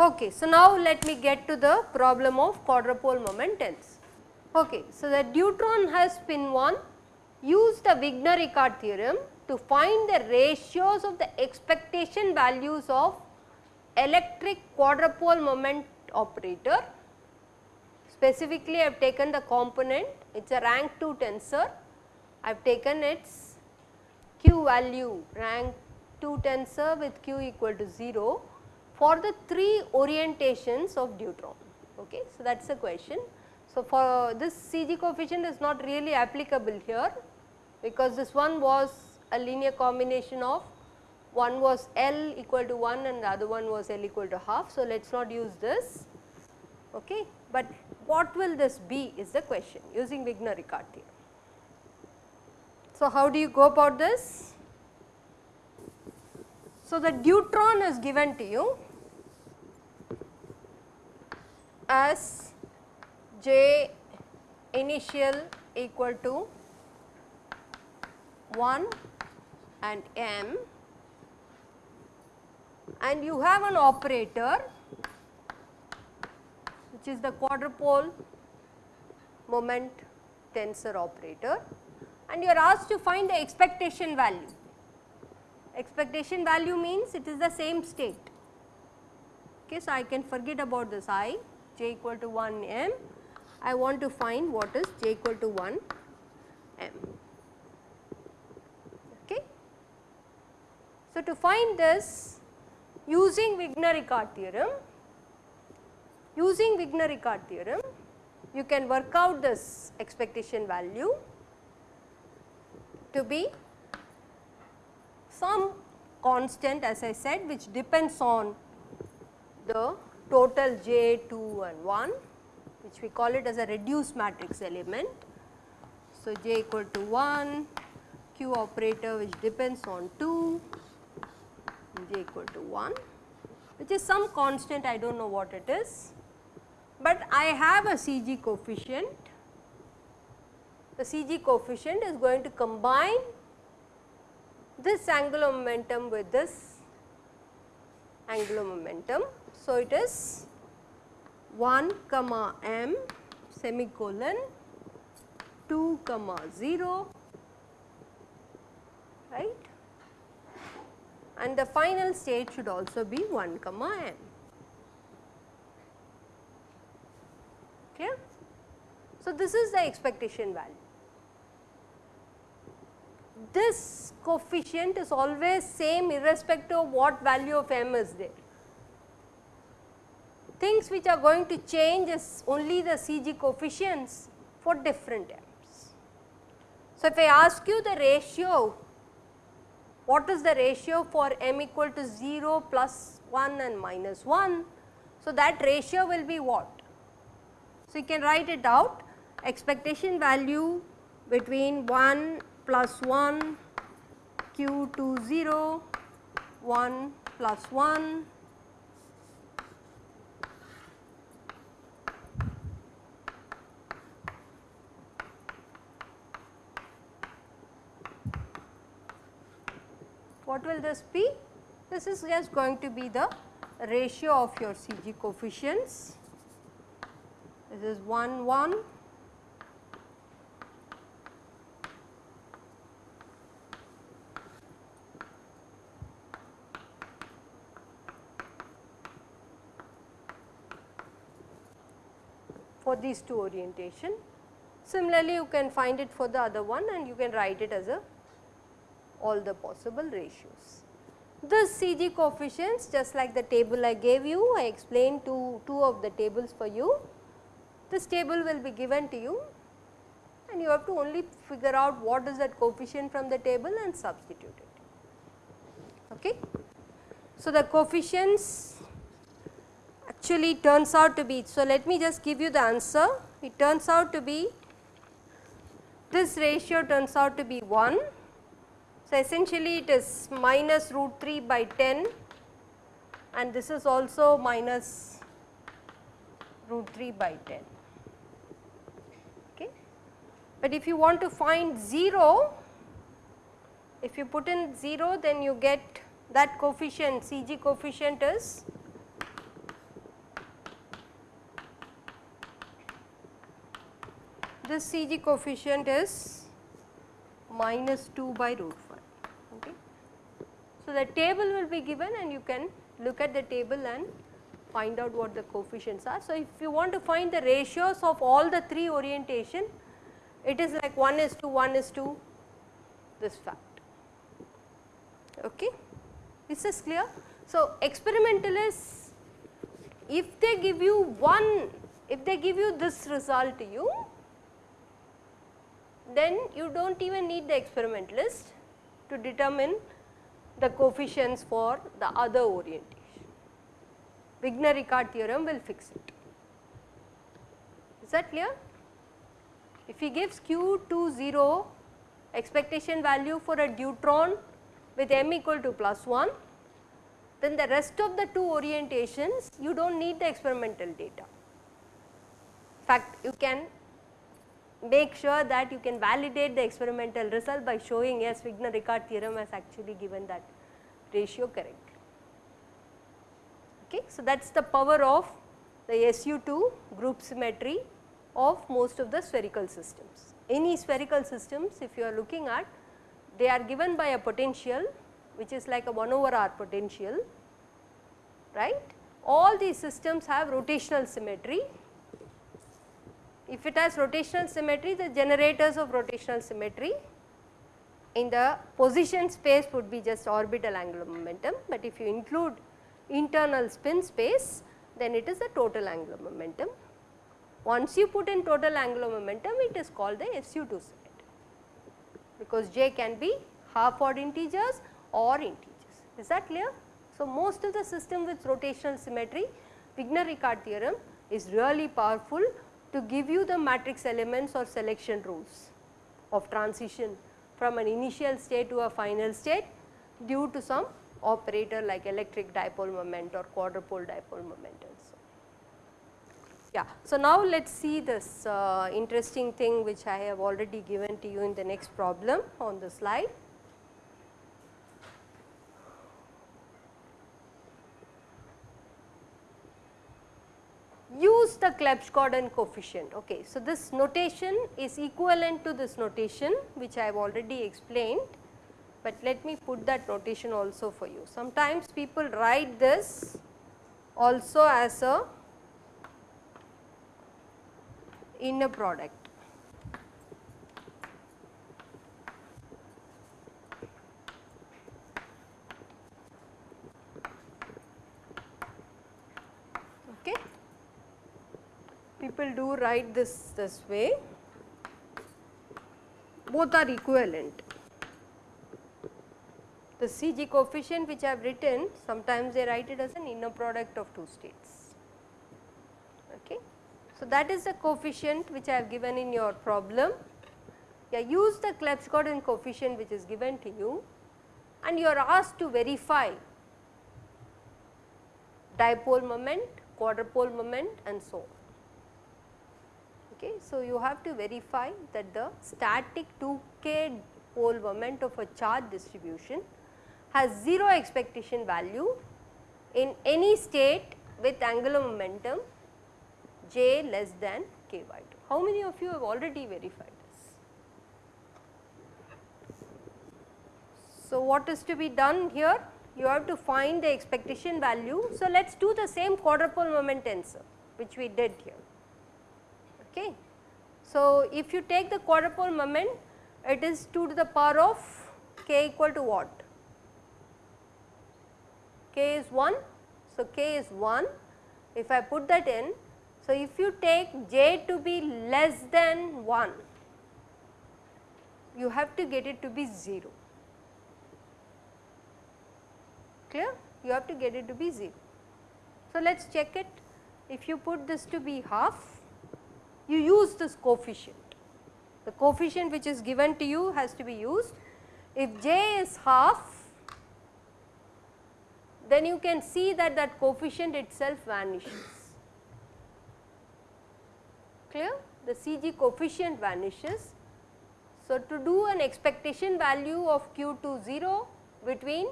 Okay, so now let me get to the problem of quadrupole moment. Okay, so the deuteron has spin 1 use the Wigner-Eckart theorem to find the ratios of the expectation values of electric quadrupole moment operator. Specifically I have taken the component it is a rank 2 tensor, I have taken its q value rank 2 tensor with q equal to 0 for the 3 orientations of deuteron. Okay. So, that is the question. So, for this CG coefficient is not really applicable here because this one was a linear combination of one was L equal to 1 and the other one was L equal to half. So, let us not use this, okay. but what will this be is the question using Wigner-Eckart theorem. So, how do you go about this? So, the deuteron is given to you as j initial equal to 1 and m and you have an operator which is the quadrupole moment tensor operator and you are asked to find the expectation value. Expectation value means it is the same state. Okay, so, I can forget about this i j equal to 1 m, I want to find what is j equal to 1 m. Okay. So, to find this using Wigner-Eckart theorem, using Wigner-Eckart theorem you can work out this expectation value to be some constant as I said which depends on the total j 2 and 1 which we call it as a reduced matrix element. So, j equal to 1 q operator which depends on 2 j equal to 1 which is some constant I do not know what it is, but I have a CG coefficient. The CG coefficient is going to combine this angular momentum with this angular momentum so, it is 1 comma m semicolon 2 comma 0 right and the final state should also be 1 comma m. Clear? So, this is the expectation value. This coefficient is always same irrespective of what value of m is there things which are going to change is only the CG coefficients for different m's. So, if I ask you the ratio, what is the ratio for m equal to 0 plus 1 and minus 1? So, that ratio will be what? So, you can write it out expectation value between 1 plus 1 q 2 0 1 plus 1 what will this be? This is just going to be the ratio of your CG coefficients. This is 1 1 for these two orientation. Similarly, you can find it for the other one and you can write it as a all the possible ratios. This CG coefficients just like the table I gave you, I explained two, two of the tables for you. This table will be given to you and you have to only figure out what is that coefficient from the table and substitute it. Okay. So, the coefficients actually turns out to be, so let me just give you the answer. It turns out to be, this ratio turns out to be 1 so, essentially it is minus root 3 by 10 and this is also minus root 3 by 10. Okay. But if you want to find 0, if you put in 0 then you get that coefficient Cg coefficient is this Cg coefficient is minus 2 by root 5. Okay. So, the table will be given and you can look at the table and find out what the coefficients are. So, if you want to find the ratios of all the 3 orientation, it is like 1 is to 1 is to this fact. Okay. Is this clear? So, experimentalists if they give you one, if they give you this result to you, then you do not even need the experimentalist to determine the coefficients for the other orientation. Wigner-Eckart theorem will fix it. Is that clear? If he gives q to 0 expectation value for a deuteron with m equal to plus 1, then the rest of the two orientations you do not need the experimental data. In fact, you can make sure that you can validate the experimental result by showing yes Wigner-Eckart theorem has actually given that ratio correct. Okay. So, that is the power of the SU2 group symmetry of most of the spherical systems. Any spherical systems if you are looking at they are given by a potential which is like a 1 over r potential right. All these systems have rotational symmetry if it has rotational symmetry, the generators of rotational symmetry in the position space would be just orbital angular momentum, but if you include internal spin space then it is the total angular momentum. Once you put in total angular momentum it is called the SU2 symmetry because J can be half odd integers or integers. Is that clear? So, most of the system with rotational symmetry Wigner-Eckart theorem is really powerful to give you the matrix elements or selection rules of transition from an initial state to a final state due to some operator like electric dipole moment or quadrupole dipole moment and so. Yeah. So, now let us see this uh, interesting thing which I have already given to you in the next problem on the slide. use the Clebsch-Gordan coefficient. Okay. So, this notation is equivalent to this notation which I have already explained, but let me put that notation also for you. Sometimes people write this also as a inner product. People do write this this way, both are equivalent. The Cg coefficient which I have written sometimes they write it as an inner product of two states. Okay. So, that is the coefficient which I have given in your problem. Yeah, use the Clebsch-Gordan coefficient which is given to you and you are asked to verify dipole moment, quadrupole moment and so on. Okay. So, you have to verify that the static 2k pole moment of a charge distribution has 0 expectation value in any state with angular momentum j less than k by 2. How many of you have already verified this? So, what is to be done here? You have to find the expectation value. So, let us do the same quadrupole moment tensor which we did here. Okay. So, if you take the quadrupole moment it is 2 to the power of k equal to what? k is 1. So, k is 1 if I put that in. So, if you take j to be less than 1 you have to get it to be 0 clear you have to get it to be 0. So, let us check it if you put this to be half you use this coefficient. The coefficient which is given to you has to be used. If j is half, then you can see that that coefficient itself vanishes. Clear? The Cg coefficient vanishes. So, to do an expectation value of q to 0 between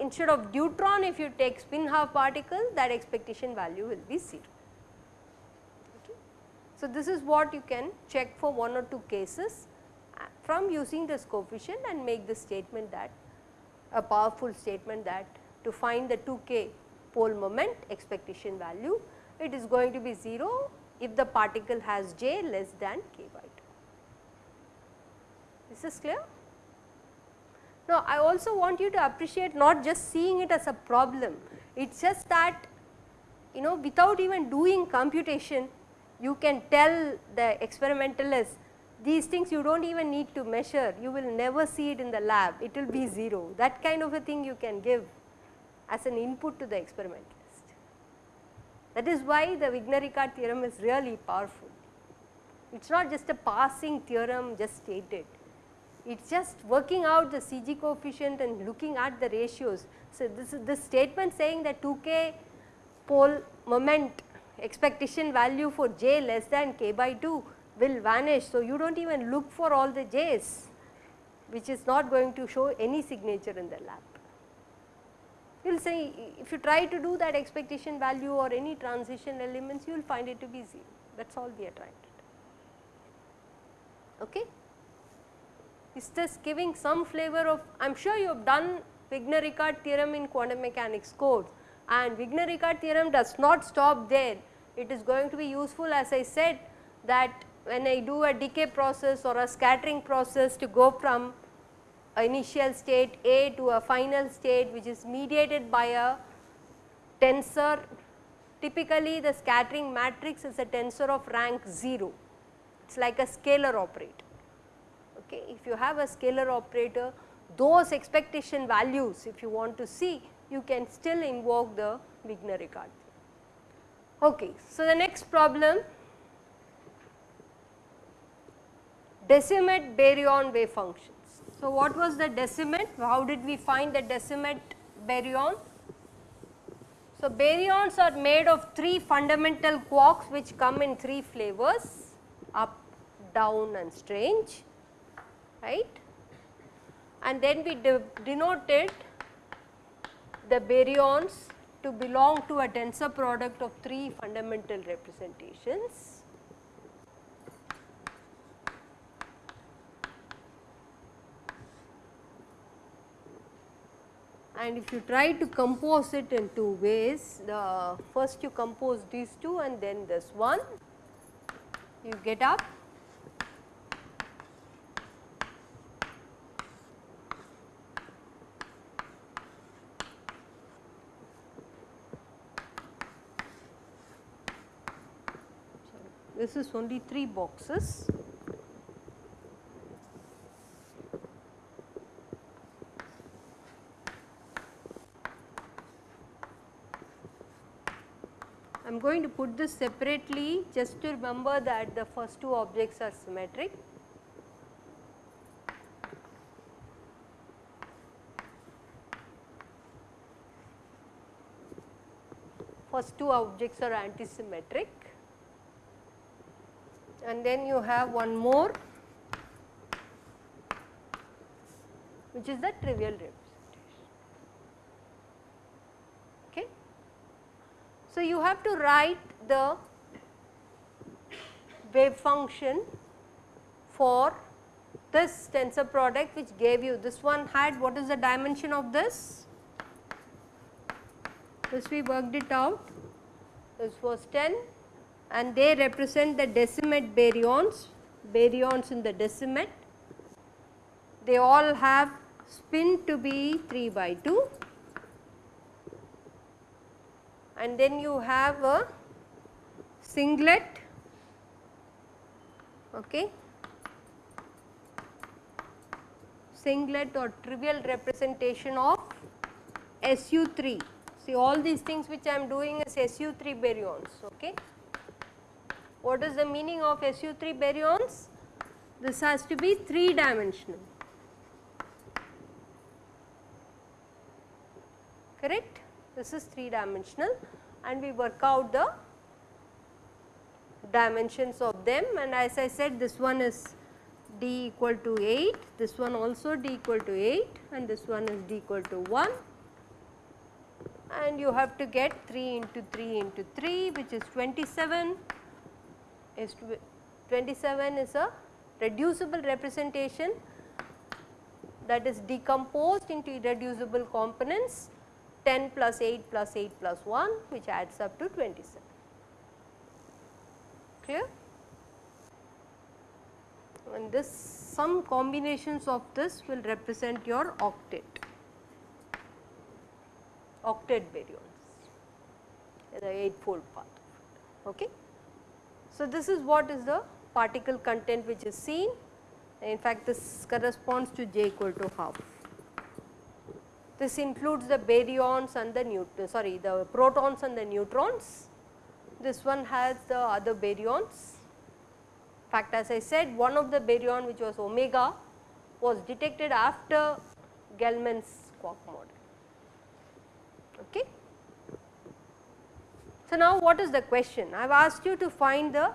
instead of deuteron if you take spin half particle that expectation value will be 0. So, this is what you can check for one or two cases uh, from using this coefficient and make the statement that a powerful statement that to find the 2k pole moment expectation value it is going to be 0 if the particle has j less than k by 2. This is clear? Now, I also want you to appreciate not just seeing it as a problem, it is just that you know without even doing computation you can tell the experimentalist these things you do not even need to measure, you will never see it in the lab, it will be 0. That kind of a thing you can give as an input to the experimentalist. That is why the Wigner-Eckart theorem is really powerful. It is not just a passing theorem just stated, it is just working out the Cg coefficient and looking at the ratios. So, this is this statement saying that 2k pole moment expectation value for j less than k by 2 will vanish. So, you do not even look for all the j's which is not going to show any signature in the lab. You will say if you try to do that expectation value or any transition elements you will find it to be 0 that is all we are trying to do. Okay? Is this giving some flavor of I am sure you have done Wigner-Eckart theorem in quantum mechanics course and Wigner-Eckart theorem does not stop there. It is going to be useful as I said that when I do a decay process or a scattering process to go from initial state A to a final state which is mediated by a tensor. Typically the scattering matrix is a tensor of rank 0, it is like a scalar operator okay. If you have a scalar operator those expectation values if you want to see you can still invoke the Wigner-Eckart. Okay. So, the next problem decimate baryon wave functions. So, what was the decimate? How did we find the decimate baryon? So, baryons are made of 3 fundamental quarks which come in 3 flavors up, down and strange right and then we de denoted the baryons to belong to a tensor product of 3 fundamental representations. And if you try to compose it in two ways, the first you compose these two and then this one, you get up this is only 3 boxes. I am going to put this separately just to remember that the first two objects are symmetric. First two objects are antisymmetric and then you have one more which is the trivial representation. Okay. So, you have to write the wave function for this tensor product which gave you this one had what is the dimension of this? This we worked it out this was 10 and they represent the decimate baryons, baryons in the decimate. They all have spin to be 3 by 2 and then you have a singlet. Okay. Singlet or trivial representation of SU3 see all these things which I am doing is SU3 baryons okay what is the meaning of SU3 baryons? This has to be 3 dimensional. correct. This is 3 dimensional and we work out the dimensions of them and as I said this one is d equal to 8, this one also d equal to 8 and this one is d equal to 1 and you have to get 3 into 3 into 3 which is 27 is 27 is a reducible representation that is decomposed into irreducible components 10 plus 8 plus 8 plus 1 which adds up to 27. Clear? And this some combinations of this will represent your octet, octet baryons, the 8 fold path. Okay. So, this is what is the particle content which is seen in fact this corresponds to j equal to half. This includes the baryons and the neut sorry the protons and the neutrons. This one has the other baryons. In fact as I said one of the baryon which was omega was detected after Gell-Mann's quark model. Okay. So, now what is the question? I have asked you to find the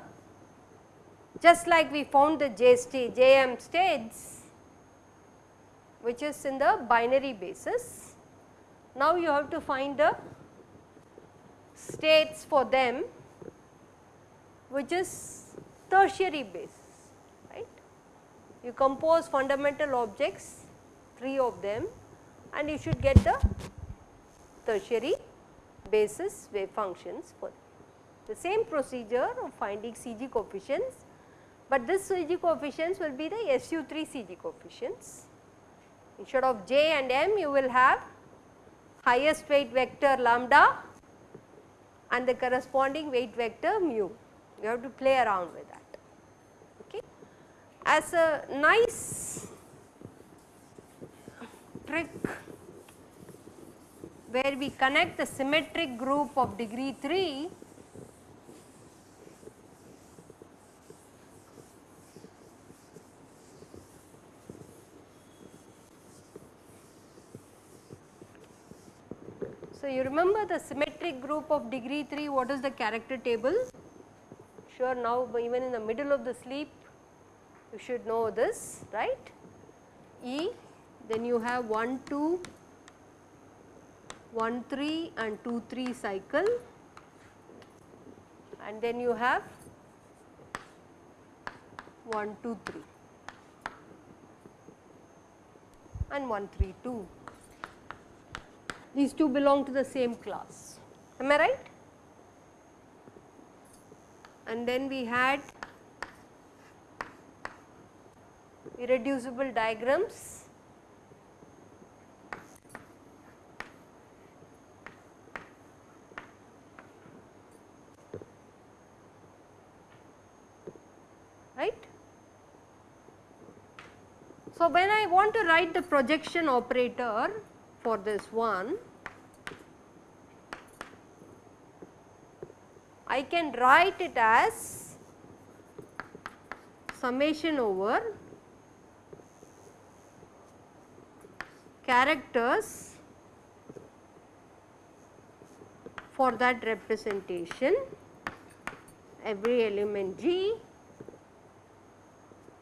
just like we found the J state, JM states which is in the binary basis. Now you have to find the states for them which is tertiary basis right. You compose fundamental objects 3 of them and you should get the tertiary basis wave functions for the same procedure of finding CG coefficients, but this CG coefficients will be the SU3 CG coefficients Instead of j and m you will have highest weight vector lambda and the corresponding weight vector mu. You have to play around with that. Okay. As a nice trick where we connect the symmetric group of degree 3 So, you remember the symmetric group of degree 3 what is the character table? Sure now even in the middle of the sleep you should know this right. E then you have 1 2 1 3 and 2 3 cycle and then you have 1 2 3 and 1 3 2 these two belong to the same class, am I right? And then we had irreducible diagrams. right. So, when I want to write the projection operator for this one, I can write it as summation over characters for that representation every element G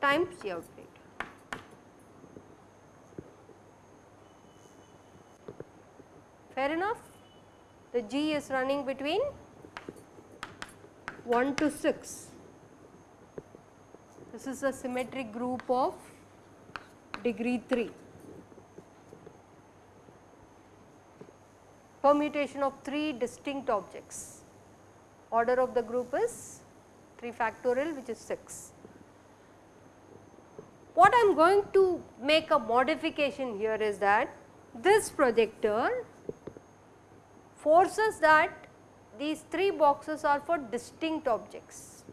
times out. Fair enough. The G is running between 1 to 6. This is a symmetric group of degree 3. Permutation of 3 distinct objects. Order of the group is 3 factorial which is 6. What I am going to make a modification here is that this projector forces that these 3 boxes are for distinct objects.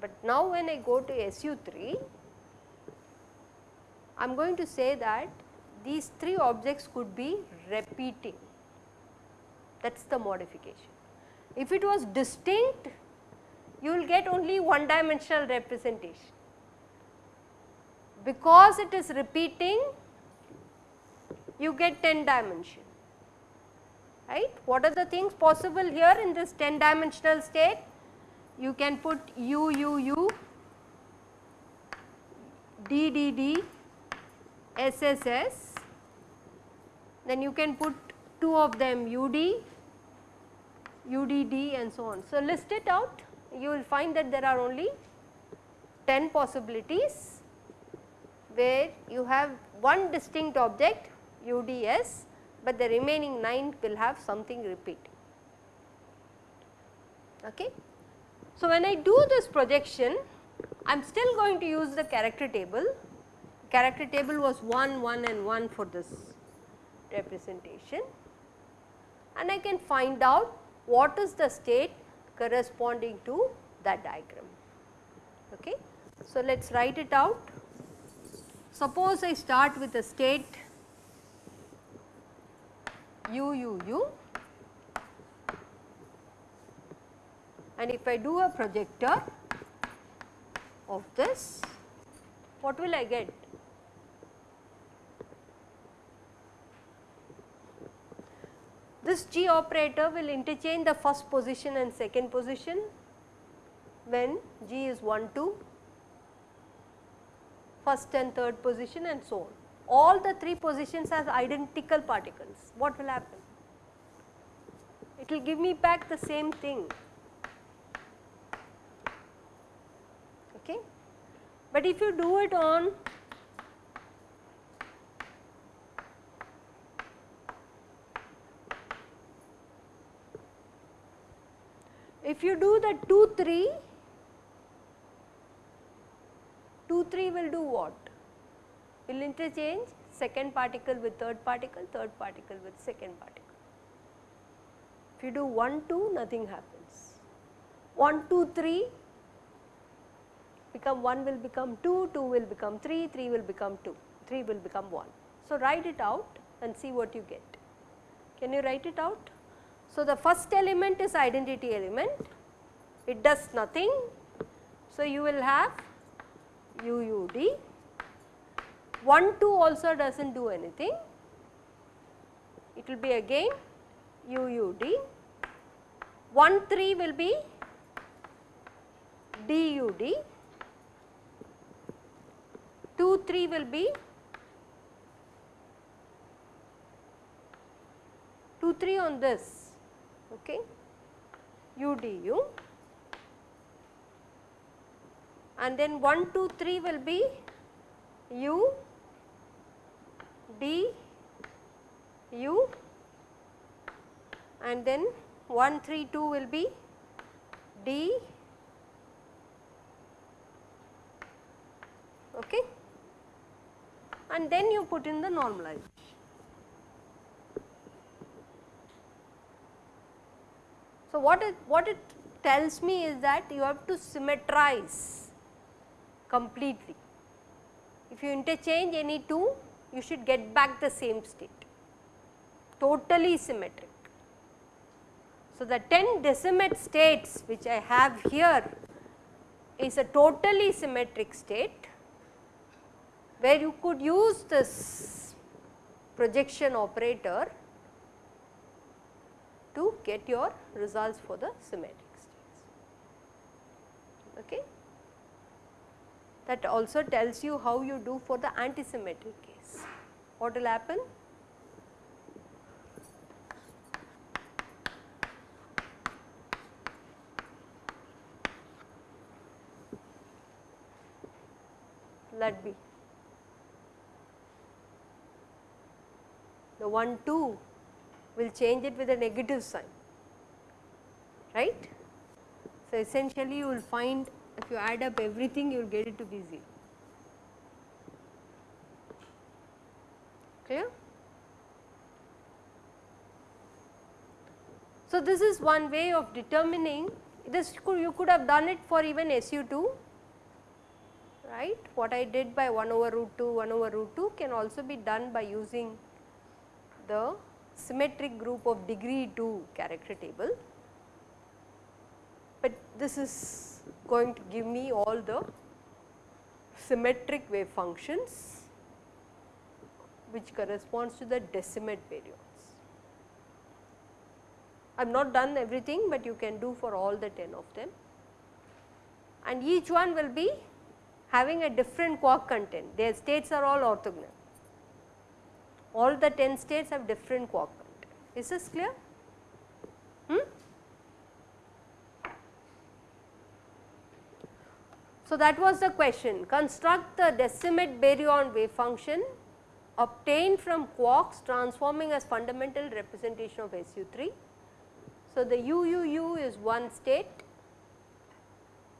But now when I go to SU3, I am going to say that these 3 objects could be repeating that is the modification. If it was distinct you will get only one dimensional representation. Because it is repeating you get 10 dimension right. What are the things possible here in this 10 dimensional state? You can put u u u, d d d, s s s, then you can put two of them u d, u d d and so on. So, list it out you will find that there are only 10 possibilities where you have one distinct object UDS, but the remaining 9 will have something repeat. Okay. So, when I do this projection I am still going to use the character table, character table was 1, 1 and 1 for this representation and I can find out what is the state corresponding to that diagram. Okay. So, let us write it out. Suppose I start with a state u u u and if I do a projector of this, what will I get? This G operator will interchange the first position and second position when G is 1 2 first and third position and so on. All the three positions as identical particles, what will happen? It will give me back the same thing. Okay. But if you do it on if you do the 2 3 2 3 will do what? Will interchange second particle with third particle, third particle with second particle. If you do 1 2 nothing happens. 1 2 3 become 1 will become 2, 2 will become 3, 3 will become 2, 3 will become 1. So, write it out and see what you get. Can you write it out? So, the first element is identity element, it does nothing. So, you will have UUD. 1 2 also does not do anything, it will be again UUD. 1 3 will be DUD, 2 3 will be 2 3 on this okay, UDU and then 1 2 3 will be u d u and then 1 3 2 will be d okay and then you put in the normalization. So, what it what it tells me is that you have to symmetrize completely. If you interchange any two, you should get back the same state, totally symmetric. So, the 10 Decimet states which I have here is a totally symmetric state where you could use this projection operator to get your results for the symmetric states. Okay that also tells you how you do for the antisymmetric case. What will happen? Let be. The 1 2 will change it with a negative sign, right. So, essentially you will find if you add up everything you will get it to be 0. So, this is one way of determining this could, you could have done it for even SU2 right. What I did by 1 over root 2 1 over root 2 can also be done by using the symmetric group of degree 2 character table, but this is going to give me all the symmetric wave functions which corresponds to the decimate baryons. I have not done everything, but you can do for all the 10 of them and each one will be having a different quark content, their states are all orthogonal. All the 10 states have different quark content. Is this clear? Hmm? So, that was the question construct the decimate baryon wave function obtained from quarks transforming as fundamental representation of SU3. So, the UUU is one state,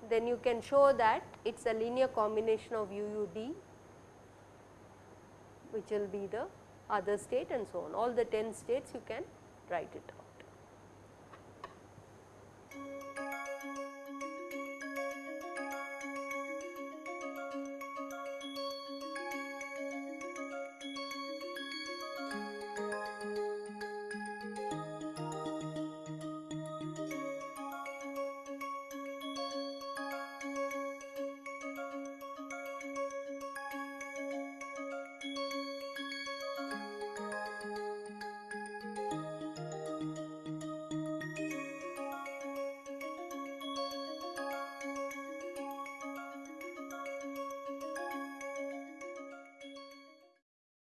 then you can show that it is a linear combination of UUD which will be the other state and so on. All the 10 states you can write it out.